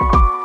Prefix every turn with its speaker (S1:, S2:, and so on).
S1: you